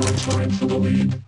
George Time for the lead.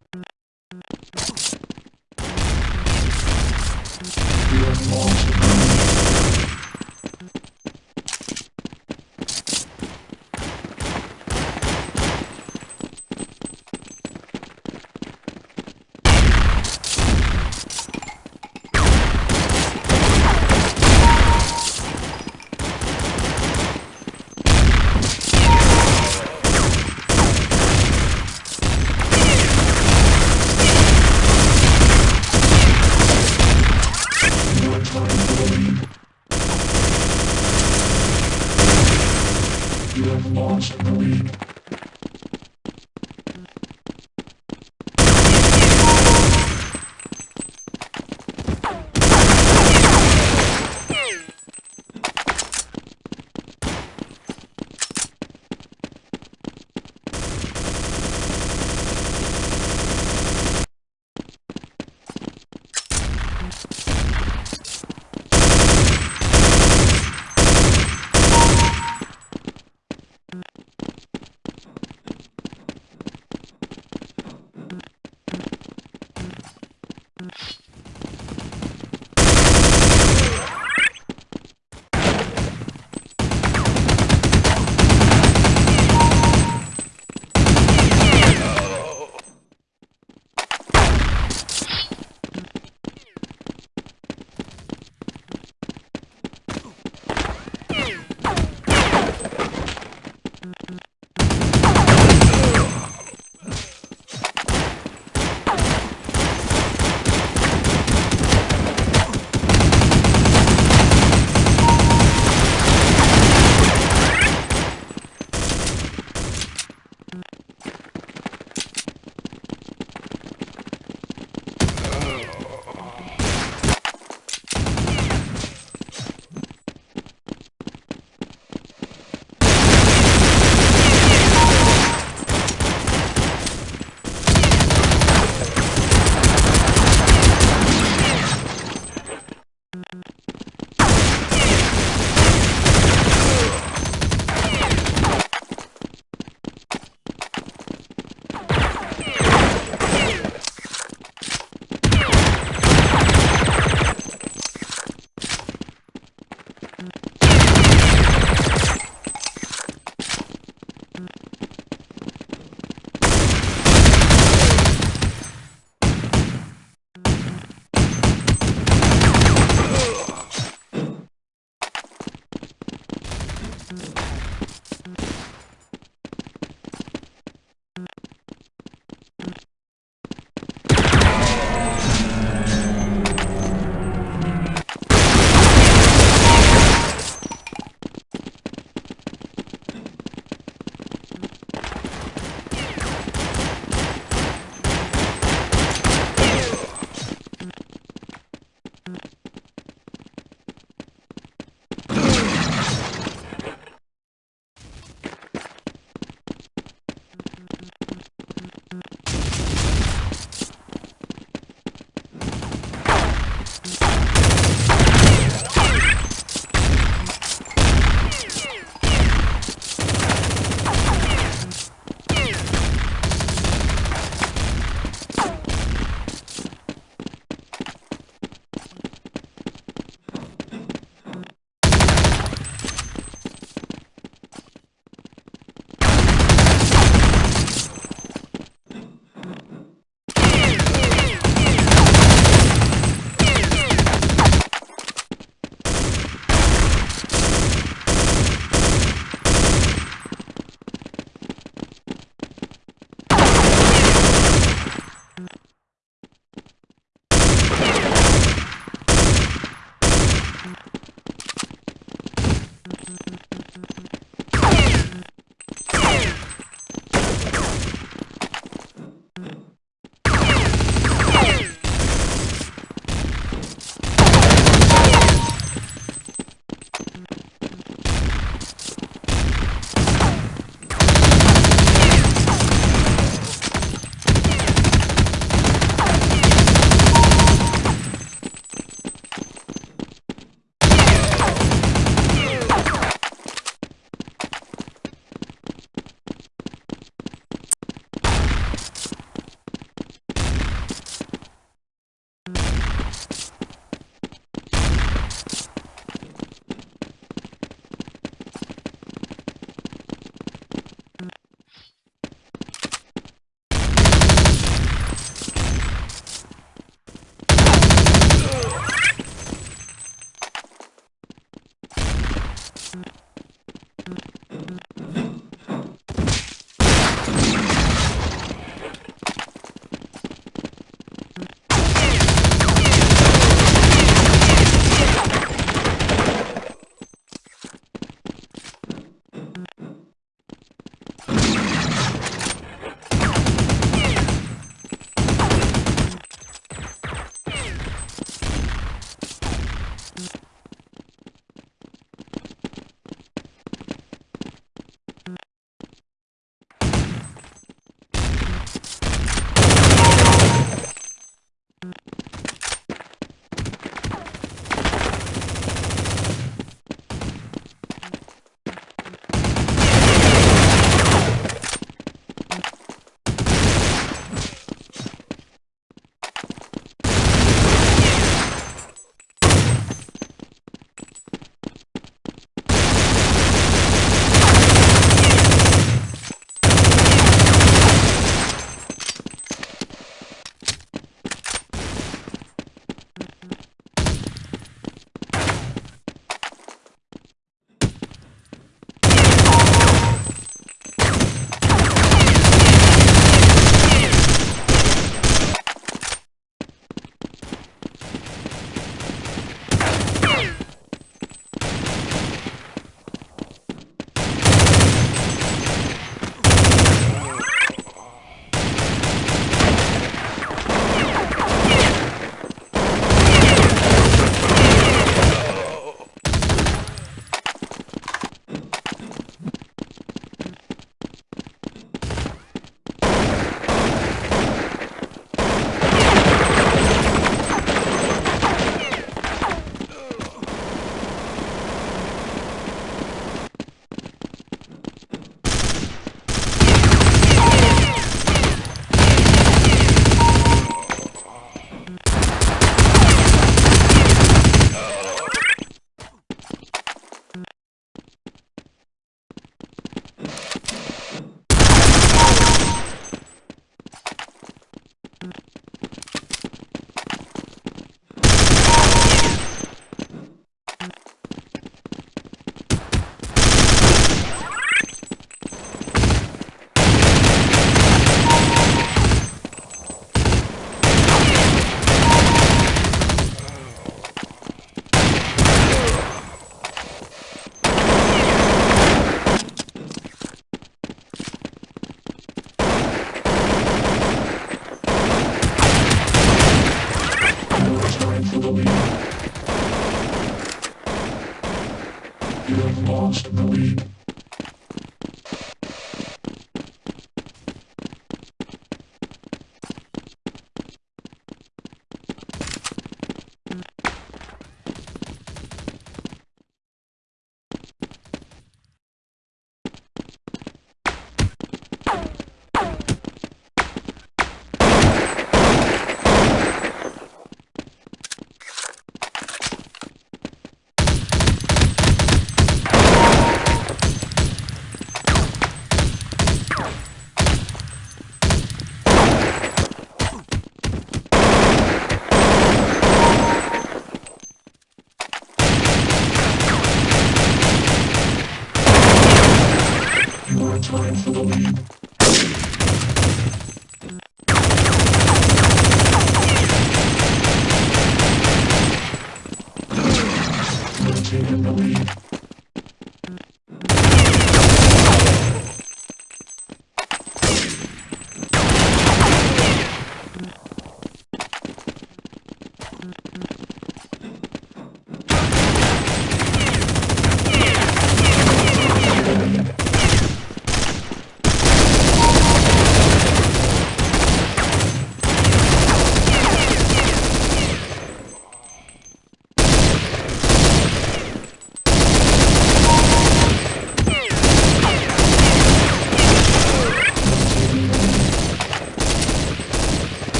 Time for the lead.